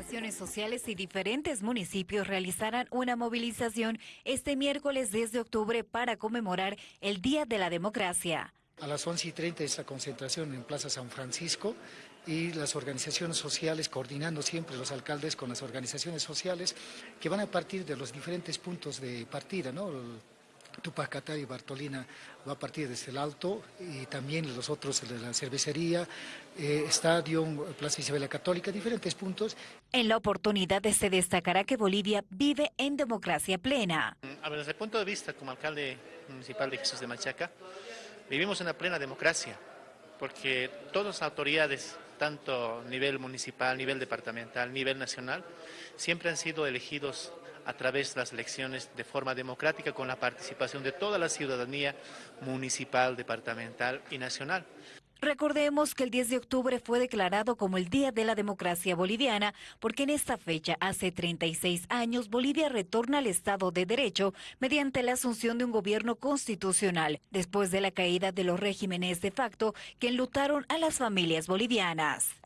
Organizaciones sociales y diferentes municipios realizarán una movilización este miércoles 10 de octubre para conmemorar el Día de la Democracia. A las 11 y 30 esta concentración en Plaza San Francisco y las organizaciones sociales coordinando siempre los alcaldes con las organizaciones sociales que van a partir de los diferentes puntos de partida, ¿no? Tupac y Bartolina va a partir desde el Alto y también los otros de la cervecería, eh, Estadio, Plaza Isabel Católica, diferentes puntos. En la oportunidad se destacará que Bolivia vive en democracia plena. A ver, desde el punto de vista como alcalde municipal de Jesús de Machaca, vivimos en una plena democracia, porque todas las autoridades, tanto a nivel municipal, nivel departamental, nivel nacional, siempre han sido elegidos a través de las elecciones de forma democrática con la participación de toda la ciudadanía municipal, departamental y nacional. Recordemos que el 10 de octubre fue declarado como el Día de la Democracia Boliviana, porque en esta fecha, hace 36 años, Bolivia retorna al Estado de Derecho mediante la asunción de un gobierno constitucional, después de la caída de los regímenes de facto que enlutaron a las familias bolivianas.